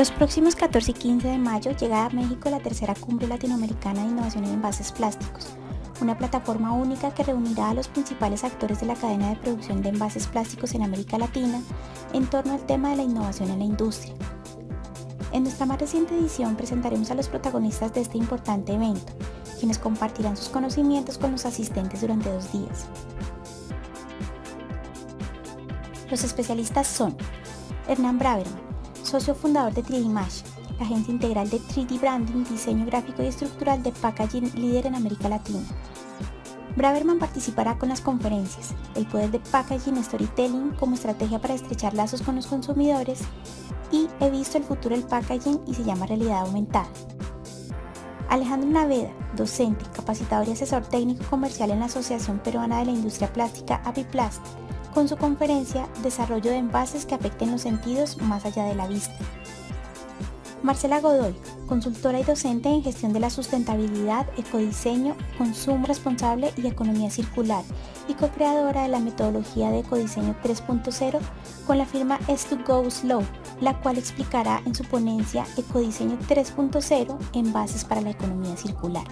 Los próximos 14 y 15 de mayo llega a México la tercera cumbre latinoamericana de innovación en envases plásticos, una plataforma única que reunirá a los principales actores de la cadena de producción de envases plásticos en América Latina en torno al tema de la innovación en la industria. En nuestra más reciente edición presentaremos a los protagonistas de este importante evento, quienes compartirán sus conocimientos con los asistentes durante dos días. Los especialistas son Hernán Braverman, socio fundador de 3D Mesh, la agencia integral de 3D Branding, diseño gráfico y estructural de packaging líder en América Latina. Braverman participará con las conferencias El poder de packaging storytelling como estrategia para estrechar lazos con los consumidores y He visto el futuro del packaging y se llama realidad aumentada. Alejandro Naveda, docente, capacitador y asesor técnico comercial en la Asociación Peruana de la Industria Plástica Apiplast, con su conferencia Desarrollo de envases que afecten los sentidos más allá de la vista. Marcela Godoy, consultora y docente en gestión de la sustentabilidad, ecodiseño, consumo responsable y economía circular y co-creadora de la metodología de ecodiseño 3.0 con la firma S2Go Slow, la cual explicará en su ponencia Ecodiseño 3.0 en bases para la economía circular.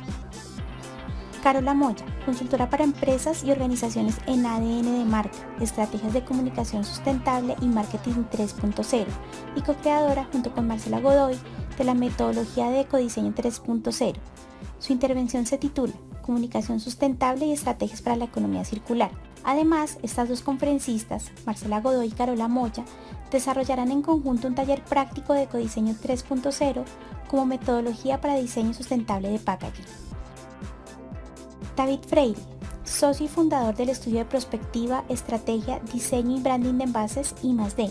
Carola Moya, consultora para empresas y organizaciones en ADN de marca, estrategias de comunicación sustentable y marketing 3.0 y co-creadora junto con Marcela Godoy de la metodología de ecodiseño 3.0. Su intervención se titula Comunicación sustentable y estrategias para la economía circular. Además, estas dos conferencistas, Marcela Godoy y Carola Moya, desarrollarán en conjunto un taller práctico de ecodiseño 3.0 como metodología para diseño sustentable de packaging. David Freire, socio y fundador del estudio de prospectiva, estrategia, diseño y branding de envases I+D,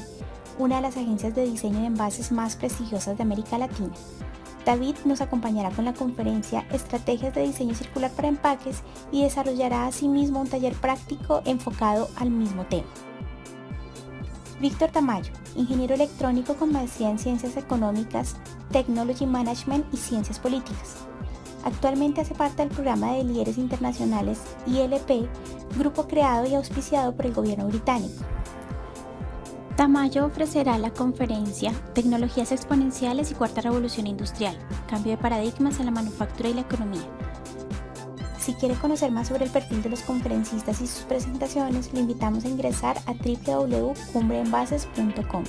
una de las agencias de diseño de envases más prestigiosas de América Latina. David nos acompañará con la conferencia Estrategias de Diseño Circular para Empaques y desarrollará asimismo un taller práctico enfocado al mismo tema. Víctor Tamayo, ingeniero electrónico con maestría en Ciencias Económicas, Technology Management y Ciencias Políticas. Actualmente hace parte del programa de líderes internacionales ILP, grupo creado y auspiciado por el gobierno británico. Tamayo ofrecerá la conferencia Tecnologías exponenciales y cuarta revolución industrial, cambio de paradigmas en la manufactura y la economía. Si quiere conocer más sobre el perfil de los conferencistas y sus presentaciones, le invitamos a ingresar a www.cumbreenvases.com.